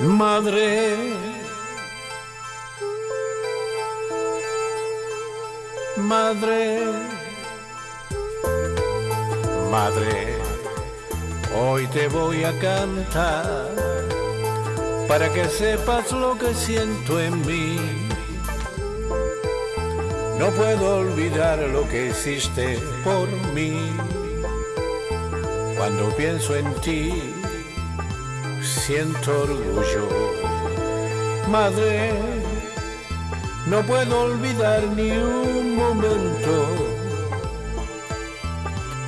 madre. Madre, madre, hoy te voy a cantar para que sepas lo que siento en mí. No puedo olvidar lo que hiciste por mí cuando pienso en ti siento orgullo. Madre, no puedo olvidar ni un momento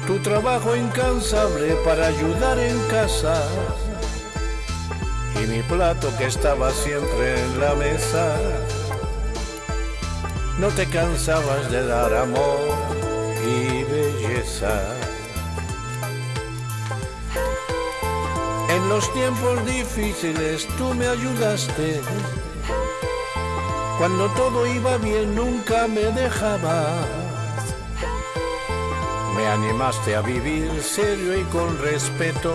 tu trabajo incansable para ayudar en casa y mi plato que estaba siempre en la mesa. No te cansabas de dar amor y belleza. En los tiempos difíciles tú me ayudaste. Cuando todo iba bien nunca me dejabas. Me animaste a vivir serio y con respeto.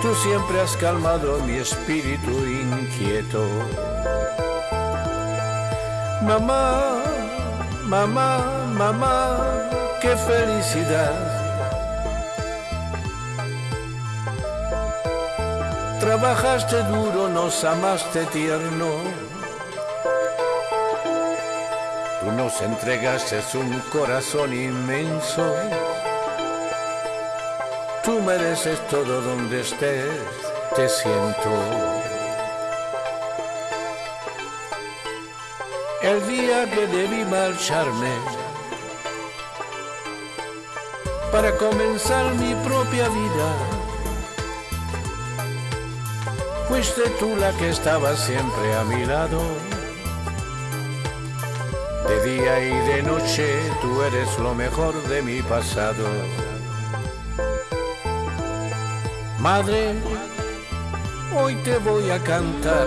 Tú siempre has calmado mi espíritu inquieto. Mamá, mamá, mamá, qué felicidad. Trabajaste duro, nos amaste tierno. Tú nos entregaste un corazón inmenso. Tú mereces todo donde estés, te siento. El día que debí marcharme para comenzar mi propia vida, fuiste tú la que estaba siempre a mi lado. De día y de noche tú eres lo mejor de mi pasado. Madre, hoy te voy a cantar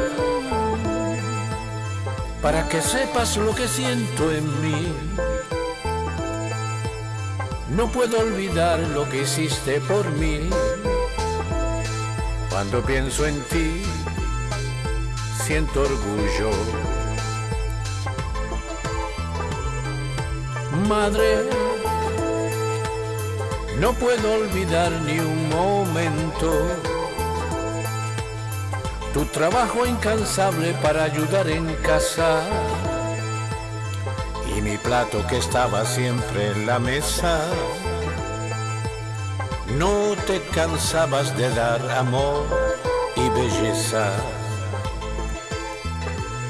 para que sepas lo que siento en mí. No puedo olvidar lo que hiciste por mí. Cuando pienso en ti, siento orgullo. Madre, no puedo olvidar ni un momento tu trabajo incansable para ayudar en casa y mi plato que estaba siempre en la mesa. No te cansabas de dar amor y belleza.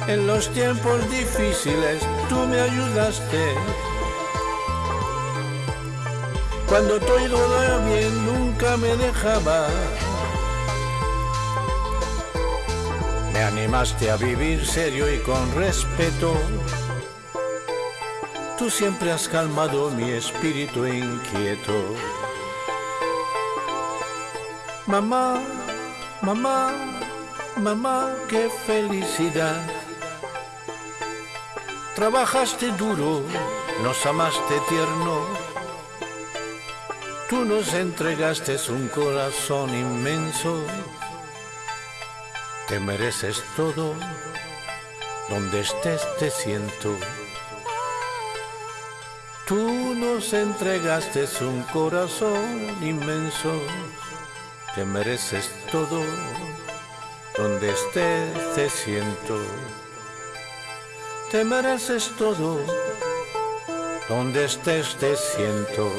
En los tiempos difíciles tú me ayudaste. Cuando todo iba bien nunca me dejaba. Me animaste a vivir serio y con respeto. Tú siempre has calmado mi espíritu inquieto. Mamá, mamá, mamá, qué felicidad. Trabajaste duro, nos amaste tierno. Tú nos entregaste un corazón inmenso. Te mereces todo, donde estés te siento. Tú nos entregaste un corazón inmenso. Te mereces todo, donde estés te siento. Te mereces todo, donde estés te siento.